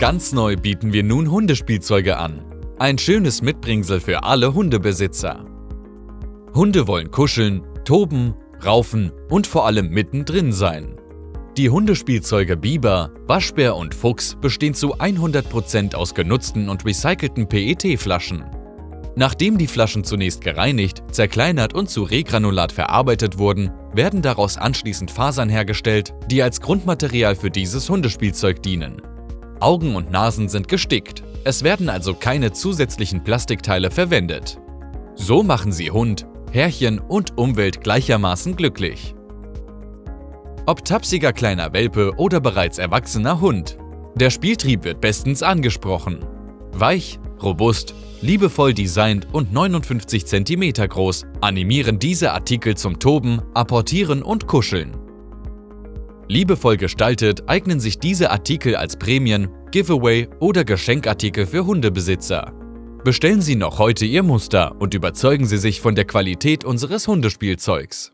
Ganz neu bieten wir nun Hundespielzeuge an. Ein schönes Mitbringsel für alle Hundebesitzer. Hunde wollen kuscheln, toben, raufen und vor allem mittendrin sein. Die Hundespielzeuge Biber, Waschbär und Fuchs bestehen zu 100% aus genutzten und recycelten PET-Flaschen. Nachdem die Flaschen zunächst gereinigt, zerkleinert und zu Regranulat verarbeitet wurden, werden daraus anschließend Fasern hergestellt, die als Grundmaterial für dieses Hundespielzeug dienen. Augen und Nasen sind gestickt, es werden also keine zusätzlichen Plastikteile verwendet. So machen sie Hund, Herrchen und Umwelt gleichermaßen glücklich. Ob tapsiger kleiner Welpe oder bereits erwachsener Hund, der Spieltrieb wird bestens angesprochen. Weich, robust, liebevoll designt und 59 cm groß animieren diese Artikel zum Toben, Apportieren und Kuscheln. Liebevoll gestaltet eignen sich diese Artikel als Prämien, Giveaway oder Geschenkartikel für Hundebesitzer. Bestellen Sie noch heute Ihr Muster und überzeugen Sie sich von der Qualität unseres Hundespielzeugs.